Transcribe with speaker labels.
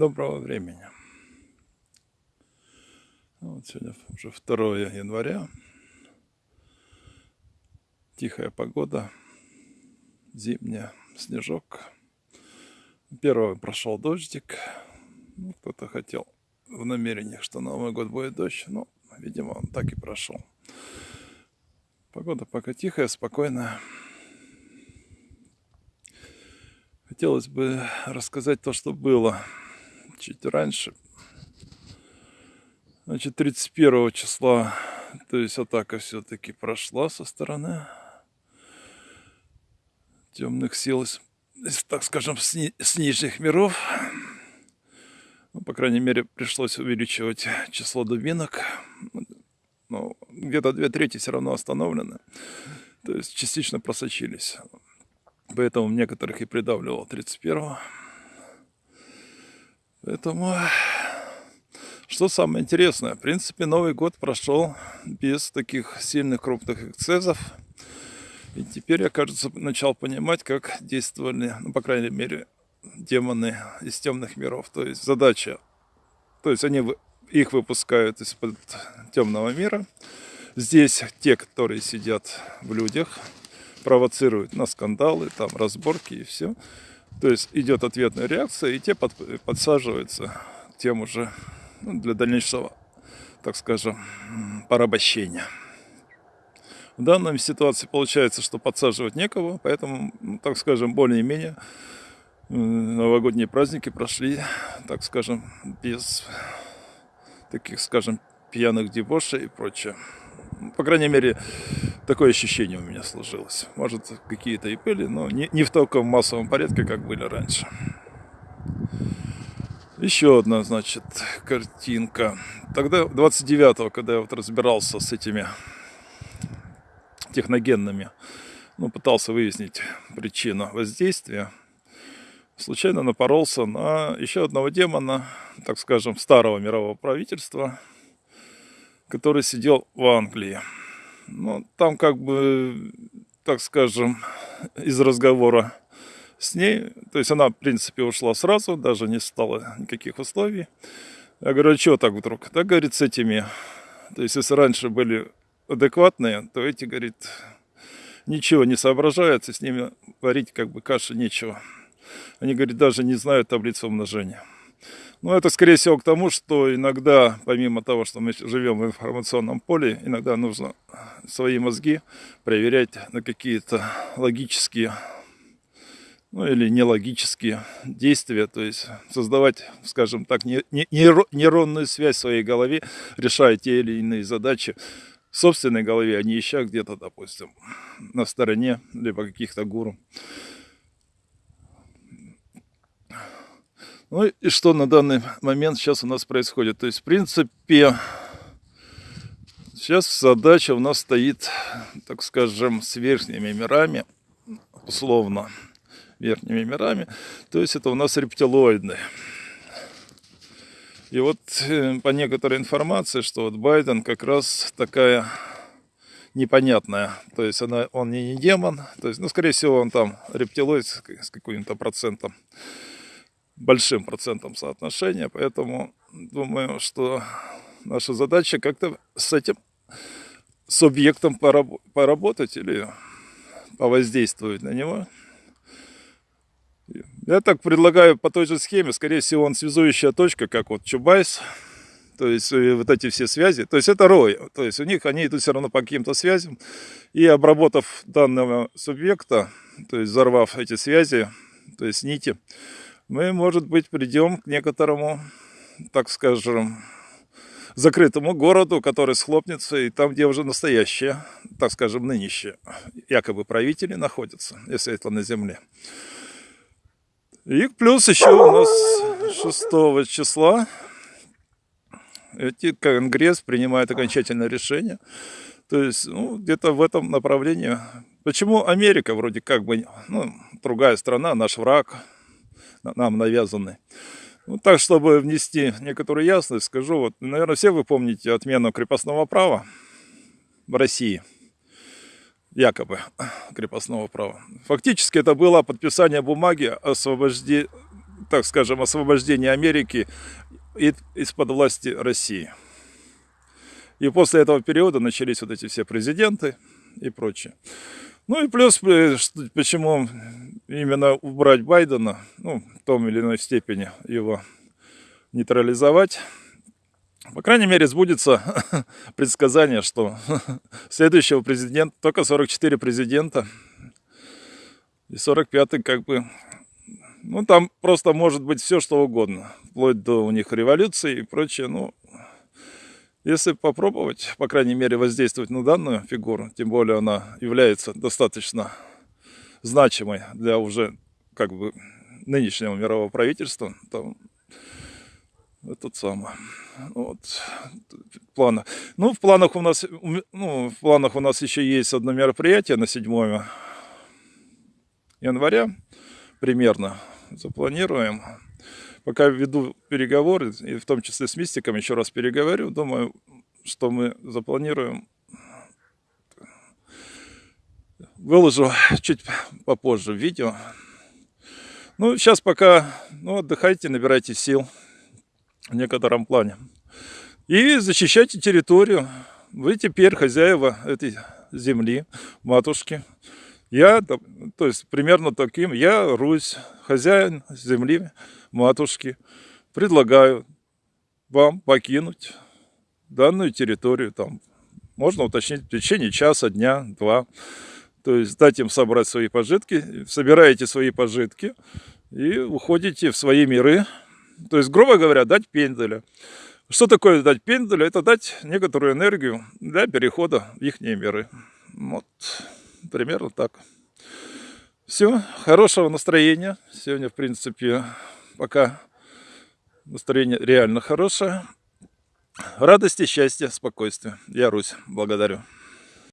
Speaker 1: Доброго времени. Ну, вот сегодня уже 2 января. Тихая погода, зимняя, снежок. Первый прошел дождик. Ну, кто-то хотел в намерениях, что Новый год будет дождь. Но, видимо, он так и прошел. Погода пока тихая, спокойная. Хотелось бы рассказать то, что было чуть раньше. Значит, 31 числа, то есть атака все-таки прошла со стороны темных сил, так скажем, с, ни, с нижних миров. Ну, по крайней мере, пришлось увеличивать число дубинок. Но где-то две трети все равно остановлены. То есть частично просочились. Поэтому некоторых и придавливал 31-го. Поэтому, что самое интересное, в принципе, Новый год прошел без таких сильных крупных эксцессов. И теперь я, кажется, начал понимать, как действовали, ну, по крайней мере, демоны из темных миров. То есть задача, то есть они их выпускают из-под темного мира. Здесь те, которые сидят в людях, провоцируют на скандалы, там разборки и все. То есть идет ответная реакция, и те под, подсаживаются тем уже ну, для дальнейшего, так скажем, порабощения. В данной ситуации получается, что подсаживать некого, поэтому, ну, так скажем, более-менее новогодние праздники прошли, так скажем, без таких, скажем, пьяных дебошей и прочее. По крайней мере, такое ощущение у меня сложилось. Может, какие-то и были, но не, не в таком массовом порядке, как были раньше. Еще одна, значит, картинка. Тогда, 29-го, когда я вот разбирался с этими техногенными, ну, пытался выяснить причину воздействия, случайно напоролся на еще одного демона, так скажем, старого мирового правительства – который сидел в Англии. Ну, там как бы, так скажем, из разговора с ней, то есть она, в принципе, ушла сразу, даже не стало никаких условий. Я говорю, а что так вдруг? Так, говорит, с этими, то есть если раньше были адекватные, то эти, говорит, ничего не соображаются, с ними варить как бы каши нечего. Они, говорит, даже не знают таблицу умножения. Ну, это, скорее всего, к тому, что иногда, помимо того, что мы живем в информационном поле, иногда нужно свои мозги проверять на какие-то логические, ну или нелогические действия, то есть создавать, скажем так, не, не, нейронную связь в своей голове, решая те или иные задачи в собственной голове, а не ища где-то, допустим, на стороне, либо каких-то гуру. Ну и что на данный момент сейчас у нас происходит? То есть, в принципе, сейчас задача у нас стоит, так скажем, с верхними мирами, условно, верхними мирами. То есть, это у нас рептилоидные. И вот э, по некоторой информации, что вот Байден как раз такая непонятная. То есть она, он не, не демон, то есть, ну, скорее всего, он там рептилоид с каким-то процентом большим процентом соотношения, поэтому думаю, что наша задача как-то с этим субъектом поработать или повоздействовать на него. Я так предлагаю по той же схеме, скорее всего, он связующая точка, как вот Чубайс, то есть э, вот эти все связи, то есть это рой, то есть у них они идут все равно по каким-то связям, и обработав данного субъекта, то есть взорвав эти связи, то есть нити, мы, может быть, придем к некоторому, так скажем, закрытому городу, который схлопнется, и там, где уже настоящие, так скажем, нынешние, якобы правители находятся, если это на земле. И плюс еще у нас 6 числа эти Конгресс принимает окончательное решение. То есть, ну, где-то в этом направлении. Почему Америка вроде как бы, ну, другая страна, наш враг, нам навязаны. Ну, так, чтобы внести некоторую ясность, скажу, вот, наверное, все вы помните отмену крепостного права в России. Якобы крепостного права. Фактически это было подписание бумаги о освобождении так скажем, освобождения Америки из-под власти России. И после этого периода начались вот эти все президенты и прочее. Ну и плюс, э, почему именно убрать Байдена, ну, в том или иной степени его нейтрализовать. По крайней мере, сбудется предсказание, что следующего президента, только 44 президента, и 45-й как бы, ну там просто может быть все что угодно, вплоть до у них революции и прочее, ну, если попробовать, по крайней мере, воздействовать на данную фигуру, тем более она является достаточно значимой для уже как бы нынешнего мирового правительства, то этот самый. Вот, планы. Ну, в планах у нас, ну, в планах у нас еще есть одно мероприятие на 7 января примерно запланируем. Пока веду переговоры, и в том числе с Мистиком еще раз переговорю, думаю, что мы запланируем. Выложу чуть попозже видео. Ну, сейчас пока ну, отдыхайте, набирайте сил в некотором плане. И защищайте территорию. Вы теперь хозяева этой земли, матушки. Я, то есть примерно таким, я Русь, хозяин земли, матушки, предлагаю вам покинуть данную территорию. Там можно уточнить в течение часа, дня, два. То есть дать им собрать свои пожитки, собираете свои пожитки и уходите в свои миры. То есть, грубо говоря, дать пенделя. Что такое дать пенделя? Это дать некоторую энергию для перехода в их миры. Вот примерно так. Все, хорошего настроения. Сегодня, в принципе, пока настроение реально хорошее. Радости, счастья, спокойствия. Я Русь. Благодарю.